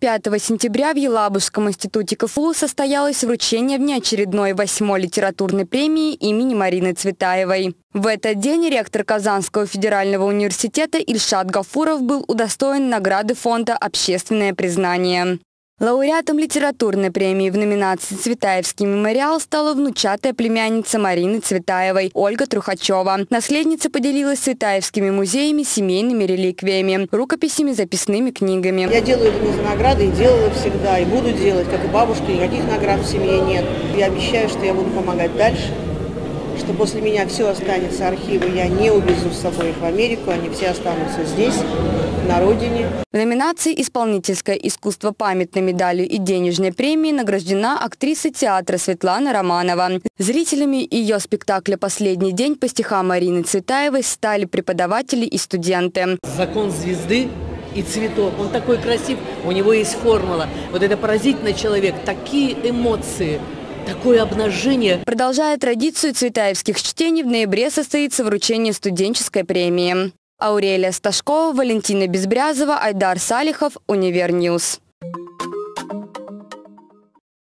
5 сентября в Елабужском институте КФУ состоялось вручение внеочередной восьмой литературной премии имени Марины Цветаевой. В этот день ректор Казанского федерального университета Ильшат Гафуров был удостоен награды фонда «Общественное признание». Лауреатом литературной премии в номинации «Цветаевский мемориал» стала внучатая племянница Марины Цветаевой Ольга Трухачева. Наследница поделилась цветаевскими музеями, семейными реликвиями, рукописями, записными книгами. Я делаю это не за награды и делала всегда, и буду делать, как и бабушка, никаких наград в семье нет. Я обещаю, что я буду помогать дальше, что после меня все останется, архивы я не увезу с собой их в Америку, они все останутся здесь, на родине. В номинации «Исполнительское искусство» памятной медалью и денежной премией награждена актриса театра Светлана Романова. Зрителями ее спектакля «Последний день» по стихам Марины Цветаевой стали преподаватели и студенты. Закон звезды и цветок. Он такой красив, у него есть формула. Вот это поразительный человек, такие эмоции – такое обнажение. Продолжая традицию цветаевских чтений, в ноябре состоится вручение студенческой премии. Аурелия Сташкова, Валентина Безбрязова, Айдар Салихов, Univer News.